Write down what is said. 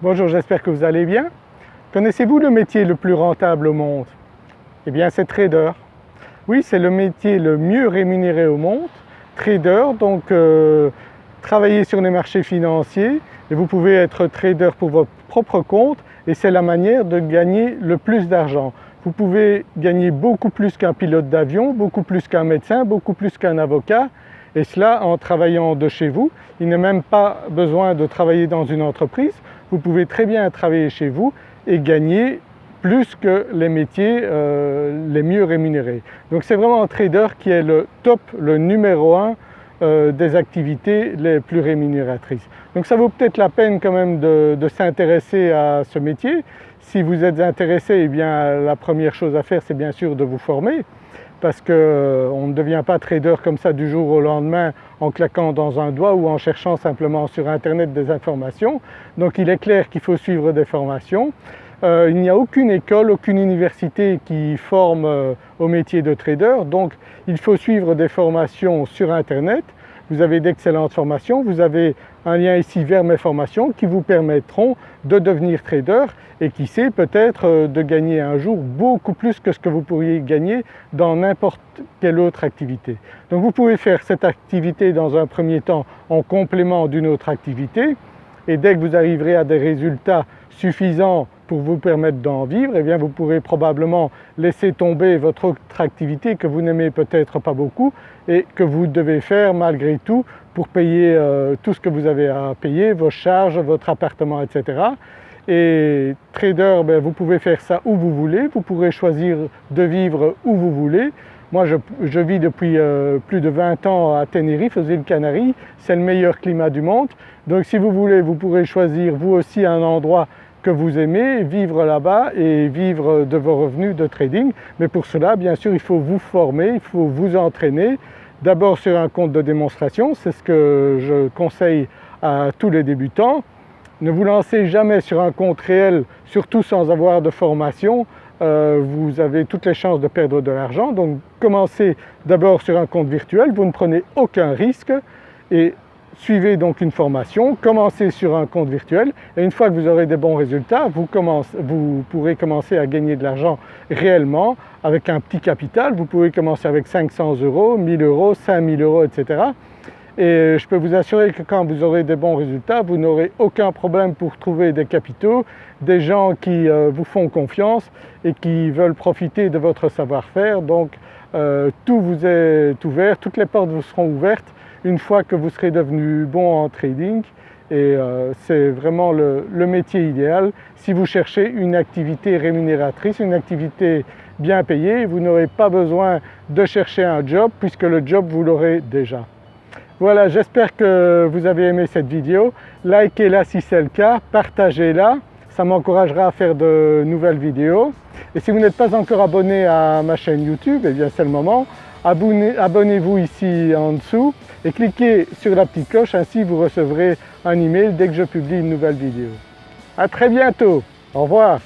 Bonjour, j'espère que vous allez bien. Connaissez-vous le métier le plus rentable au monde? Eh bien c'est trader. Oui, c'est le métier le mieux rémunéré au monde. Trader, donc euh, travailler sur les marchés financiers et vous pouvez être trader pour votre propre compte et c'est la manière de gagner le plus d'argent. Vous pouvez gagner beaucoup plus qu'un pilote d'avion, beaucoup plus qu'un médecin, beaucoup plus qu'un avocat et cela en travaillant de chez vous. Il n'est même pas besoin de travailler dans une entreprise, vous pouvez très bien travailler chez vous et gagner plus que les métiers euh, les mieux rémunérés. Donc c'est vraiment un trader qui est le top, le numéro un euh, des activités les plus rémunératrices. Donc ça vaut peut-être la peine quand même de, s'intéresser à ce métier. Si vous êtes intéressé, eh bien la première chose à faire c'est bien sûr de vous former parce qu'on euh, ne devient pas trader comme ça du jour au lendemain en claquant dans un doigt ou en cherchant simplement sur internet des informations. Donc il est clair qu'il faut suivre des formations. Euh, il n'y a aucune école, aucune université qui forme euh, au métier de trader donc il faut suivre des formations sur internet vous avez d'excellentes formations, vous avez un lien ici vers mes formations qui vous permettront de devenir trader et qui sait peut-être euh, de gagner un jour beaucoup plus que ce que vous pourriez gagner dans n'importe quelle autre activité. Donc vous pouvez faire cette activité dans un premier temps en complément d'une autre activité et dès que vous arriverez à des résultats suffisants pour vous permettre d'en vivre, eh bien vous pourrez probablement laisser tomber votre autre activité que vous n'aimez peut-être pas beaucoup et que vous devez faire malgré tout pour payer euh, tout ce que vous avez à payer, vos charges, votre appartement etc. Et trader, ben, vous pouvez faire ça où vous voulez, vous pourrez choisir de vivre où vous voulez. Moi je, vis depuis euh, plus de 20 ans à Tenerife, aux îles Canaries, c'est le meilleur climat du monde. Donc si vous voulez, vous pourrez choisir vous aussi un endroit que vous aimez, vivre là-bas et vivre de vos revenus de trading. Mais pour cela, bien sûr, il faut vous former, il faut vous entraîner. D'abord sur un compte de démonstration, c'est ce que je conseille à tous les débutants. Ne vous lancez jamais sur un compte réel, surtout sans avoir de formation, euh, vous avez toutes les chances de perdre de l'argent. Donc commencez d'abord sur un compte virtuel, vous ne prenez aucun risque et suivez donc une formation, commencez sur un compte virtuel et une fois que vous aurez des bons résultats, vous, pourrez commencer à gagner de l'argent réellement avec un petit capital. Vous pouvez commencer avec 500 euros, 1000 euros, 5000 euros etc. Et je peux vous assurer que quand vous aurez des bons résultats, vous n'aurez aucun problème pour trouver des capitaux, des gens qui euh, vous font confiance et qui veulent profiter de votre savoir-faire. Donc euh, tout vous est ouvert, toutes les portes vous seront ouvertes une fois que vous serez devenu bon en trading et euh, c'est vraiment le, métier idéal. Si vous cherchez une activité rémunératrice, une activité bien payée, vous n'aurez pas besoin de chercher un job puisque le job vous l'aurez déjà. Voilà, j'espère que vous avez aimé cette vidéo. Likez-la si c'est le cas, partagez-la, ça m'encouragera à faire de nouvelles vidéos. Et si vous n'êtes pas encore abonné à ma chaîne YouTube, eh bien c'est le moment. Abonnez-vous ici en dessous et cliquez sur la petite cloche, ainsi vous recevrez un email dès que je publie une nouvelle vidéo. A très bientôt, au revoir